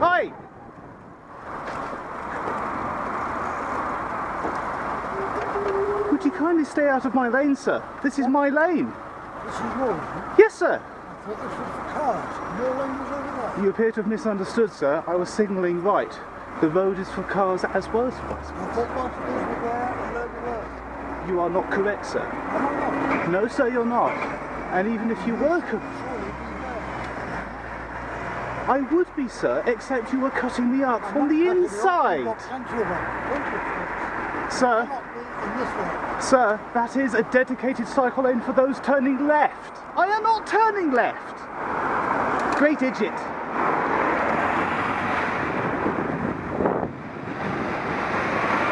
Hi! Would you kindly stay out of my lane, sir? This is my lane. This is yours. Yes, sir. I thought this was for cars. Your lane was over there. You appear to have misunderstood, sir. I was signalling right. The road is for cars as well as for bicycles. You are not correct, sir. No, sir, you're not. And even if you were correct... I would be, sir, except you were cutting me up from the inside. Sir, sir, that is a dedicated cycle lane for those turning left. I am not turning left. Great idiot.